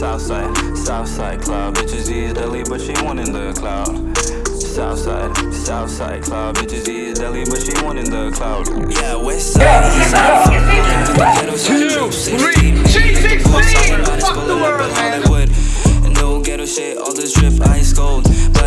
Southside, Southside cloud. Bitches eat deli, but she want in the cloud. Southside, Southside cloud. Bitches eat deli, but she want in the cloud. Yeah, West Side, East Side, fuck around G16. Fuck the world, man. Hollywood, no ghetto shit, all this drip ice cold. But